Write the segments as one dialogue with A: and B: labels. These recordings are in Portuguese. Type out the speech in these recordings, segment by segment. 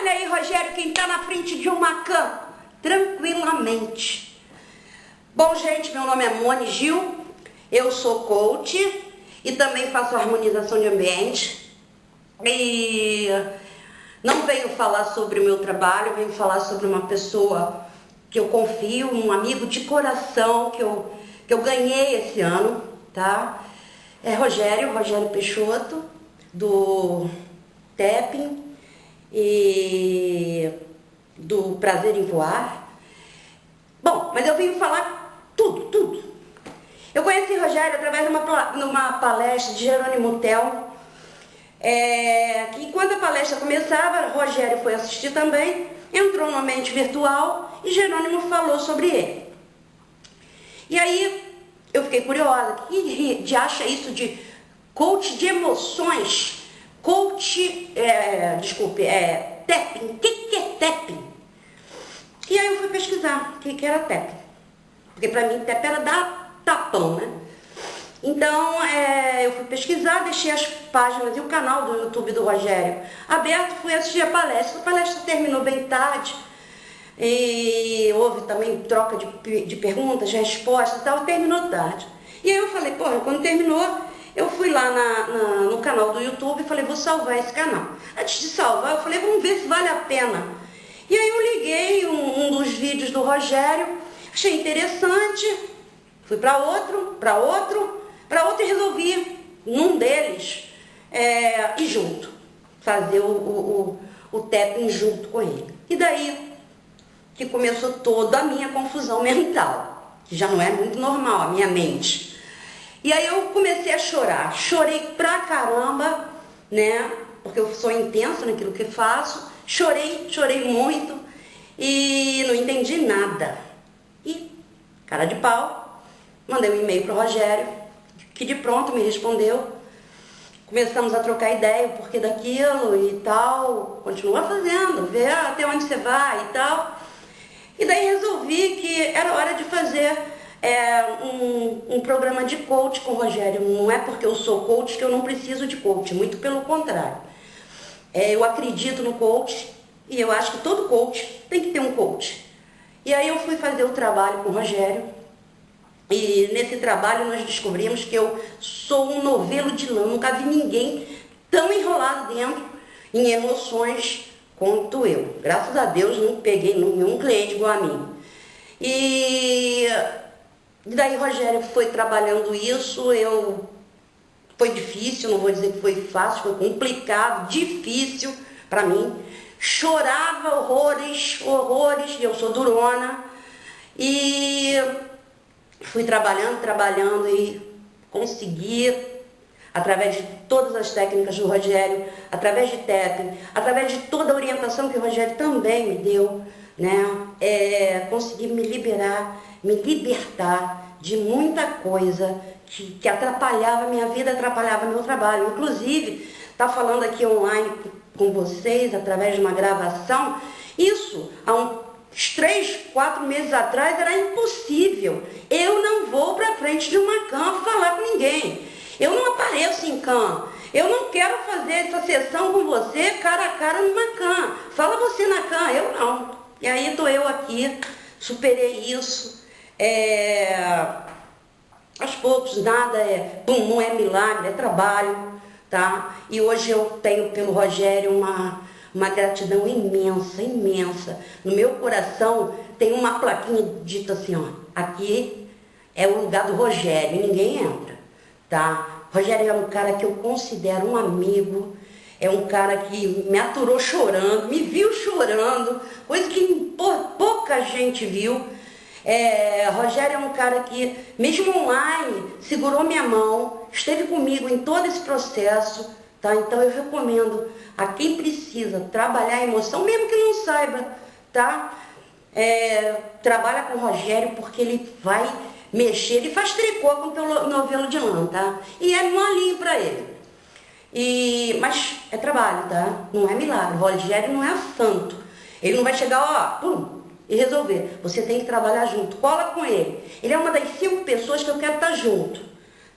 A: Olha aí, Rogério, quem está na frente de uma cã, tranquilamente. Bom, gente, meu nome é Mone Gil, eu sou coach e também faço harmonização de ambiente. E não venho falar sobre o meu trabalho, venho falar sobre uma pessoa que eu confio, um amigo de coração que eu, que eu ganhei esse ano, tá? É Rogério, Rogério Peixoto, do TEPIN, e do Prazer em Voar. Bom, mas eu vim falar tudo, tudo. Eu conheci Rogério através de uma, numa palestra de Jerônimo Tel, é, que enquanto a palestra começava, Rogério foi assistir também, entrou no ambiente virtual e Jerônimo falou sobre ele. E aí eu fiquei curiosa, que de acha isso de coach de emoções? Coach, é, desculpe, é, tapping. O que, que é tapping? E aí eu fui pesquisar o que, que era tapping. Porque para mim tapping era dar tapão, né? Então é, eu fui pesquisar, deixei as páginas e o canal do YouTube do Rogério aberto, fui assistir a palestra. A palestra terminou bem tarde e houve também troca de, de perguntas, respostas e tal, terminou tarde. E aí eu falei, pô, quando terminou, eu fui lá na, na, no canal do YouTube e falei, vou salvar esse canal. Antes de salvar, eu falei, vamos ver se vale a pena. E aí eu liguei um, um dos vídeos do Rogério, achei interessante, fui para outro, para outro, para outro e resolvi, num deles, é, ir junto, fazer o, o, o, o tapping junto com ele. E daí que começou toda a minha confusão mental, que já não é muito normal a minha mente. E aí eu comecei a chorar, chorei pra caramba, né? Porque eu sou intensa naquilo que faço. Chorei, chorei muito e não entendi nada. E, cara de pau, mandei um e-mail pro Rogério, que de pronto me respondeu. Começamos a trocar ideia, o porquê daquilo e tal. Continua fazendo, vê até onde você vai e tal. E daí resolvi que era hora de fazer é, um, um programa de coach com o Rogério. Não é porque eu sou coach que eu não preciso de coach, muito pelo contrário. É, eu acredito no coach e eu acho que todo coach tem que ter um coach. E aí eu fui fazer o trabalho com o Rogério e nesse trabalho nós descobrimos que eu sou um novelo de lã, nunca vi ninguém tão enrolado dentro em emoções quanto eu. Graças a Deus não peguei nenhum cliente igual a mim. E e daí Rogério foi trabalhando isso, eu foi difícil, não vou dizer que foi fácil, foi complicado, difícil para mim. Chorava horrores, horrores, eu sou durona. E fui trabalhando, trabalhando e consegui, através de todas as técnicas do Rogério, através de TEP, através de toda a orientação que o Rogério também me deu, né, é, consegui me liberar me libertar de muita coisa que, que atrapalhava minha vida, atrapalhava meu trabalho. Inclusive, tá falando aqui online com vocês, através de uma gravação, isso há uns três, quatro meses atrás era impossível. Eu não vou para frente de uma cama falar com ninguém. Eu não apareço em cam. Eu não quero fazer essa sessão com você cara a cara numa cam. Fala você na cam, eu não. E aí estou eu aqui, superei isso, é, aos poucos, nada é, bum, não é milagre, é trabalho, tá? E hoje eu tenho pelo Rogério uma, uma gratidão imensa, imensa. No meu coração tem uma plaquinha dita assim, ó, aqui é o lugar do Rogério, ninguém entra, tá? Rogério é um cara que eu considero um amigo, é um cara que me aturou chorando, me viu chorando, coisa que pouca gente viu, é, Rogério é um cara que, mesmo online, segurou minha mão, esteve comigo em todo esse processo, tá? Então eu recomendo a quem precisa trabalhar a emoção, mesmo que não saiba, tá? É, trabalha com o Rogério porque ele vai mexer, ele faz tricô com o novelo de lã, tá? E é molinho para ele. E, mas é trabalho, tá? Não é milagre. O Rogério não é santo. Ele não vai chegar, ó, pum, e resolver. Você tem que trabalhar junto. Cola com ele. Ele é uma das cinco pessoas que eu quero estar junto.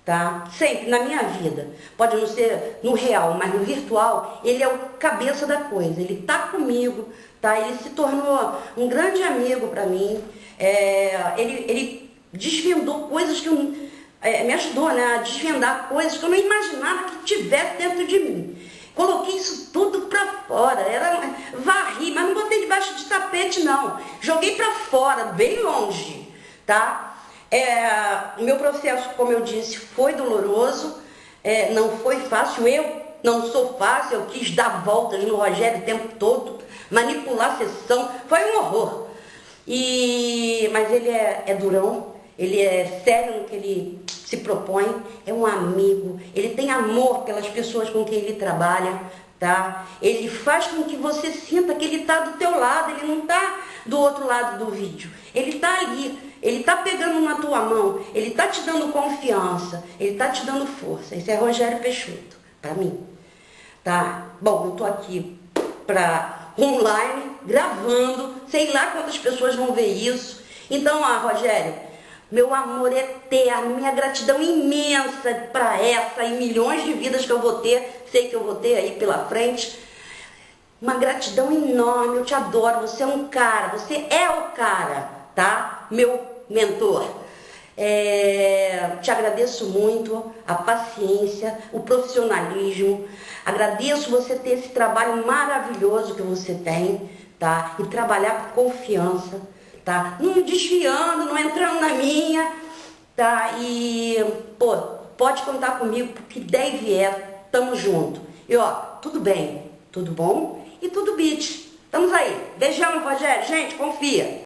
A: tá? Sempre, na minha vida. Pode não ser no real, mas no virtual, ele é o cabeça da coisa. Ele tá comigo, tá? Ele se tornou um grande amigo para mim. É, ele, ele desvendou coisas que eu, é, me ajudou né, a desvendar coisas que eu não imaginava que tivesse dentro de mim. Coloquei isso tudo para fora, era, varri, mas não botei debaixo de tapete não. Joguei para fora, bem longe, tá? É, o meu processo, como eu disse, foi doloroso, é, não foi fácil. Eu não sou fácil, eu quis dar voltas no Rogério o tempo todo, manipular a sessão, foi um horror. E, mas ele é, é durão, ele é sério no que ele se propõe, é um amigo, ele tem amor pelas pessoas com quem ele trabalha, tá? Ele faz com que você sinta que ele está do teu lado, ele não está do outro lado do vídeo. Ele está ali, ele está pegando na tua mão, ele está te dando confiança, ele está te dando força. Esse é Rogério Peixoto, para mim. Tá? Bom, eu estou aqui para online, gravando, sei lá quantas pessoas vão ver isso. Então, ah, Rogério, meu amor eterno, minha gratidão imensa para essa e milhões de vidas que eu vou ter, sei que eu vou ter aí pela frente. Uma gratidão enorme, eu te adoro, você é um cara, você é o cara, tá? Meu mentor. É, te agradeço muito a paciência, o profissionalismo. Agradeço você ter esse trabalho maravilhoso que você tem, tá? E trabalhar com confiança, tá? Não desviando, não entrando na minha, tá? E, pô, pode contar comigo, porque der e vier, tamo junto. E ó, tudo bem, tudo bom? e tudo bit. Estamos aí. Beijão, Rogério. Gente, confia.